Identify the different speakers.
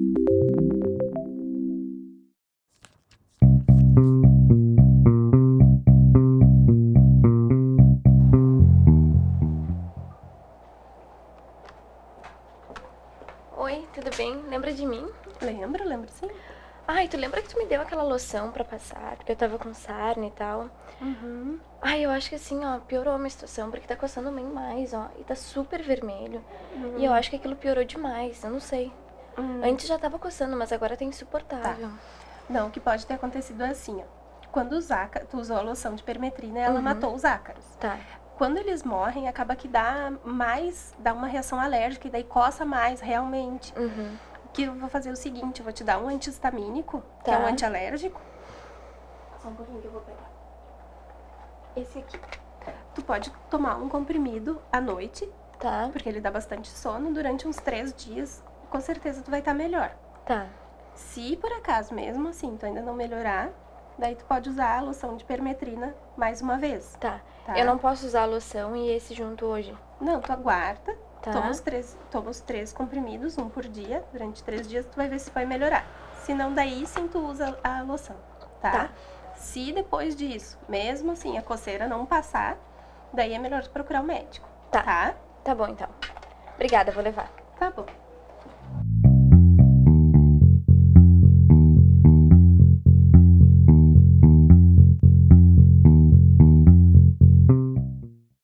Speaker 1: Oi, tudo bem? Lembra de mim?
Speaker 2: Lembro, lembro sim.
Speaker 1: Ai, tu lembra que tu me deu aquela loção pra passar? Porque eu tava com sarna e tal.
Speaker 2: Uhum.
Speaker 1: Ai, eu acho que assim, ó, piorou a minha situação, porque tá coçando bem mais, ó. E tá super vermelho. E eu acho que aquilo piorou demais, eu não sei.
Speaker 2: Uhum.
Speaker 1: Antes já tava coçando, mas agora tá insuportável.
Speaker 2: Não, o que pode ter acontecido é assim, ó. Quando os ácaros, tu usou a loção de permetrina, ela
Speaker 1: Uhum.
Speaker 2: matou os ácaros.
Speaker 1: Tá.
Speaker 2: Quando eles morrem, acaba que dá mais, dá uma reação alérgica e daí coça mais, realmente.
Speaker 1: Uhum.
Speaker 2: O que eu vou fazer o seguinte, eu vou te dar um antihistamínico, que é
Speaker 1: Tá.
Speaker 2: um antialérgico. Só um pouquinho que eu vou pegar. Esse aqui. Tu pode tomar um comprimido à noite,
Speaker 1: Tá,
Speaker 2: porque ele dá bastante sono, durante uns três dias, com certeza tu vai estar melhor.
Speaker 1: tá.
Speaker 2: Se por acaso mesmo assim tu ainda não melhorar, daí tu pode usar a loção de permetrina mais uma vez.
Speaker 1: Tá.
Speaker 2: Tá.
Speaker 1: Eu não posso usar a loção e esse junto hoje.
Speaker 2: Não, tu aguarda,
Speaker 1: Tá.
Speaker 2: toma, os três, toma os três comprimidos, um por dia, durante três dias tu vai ver se vai melhorar. Se não, daí sim tu usa a loção, tá?
Speaker 1: Tá.
Speaker 2: Se depois disso, mesmo assim, a coceira não passar, daí é melhor tu procurar o médico,
Speaker 1: Tá.
Speaker 2: tá?
Speaker 1: Tá bom, então. Obrigada, vou levar.
Speaker 2: Tá bom.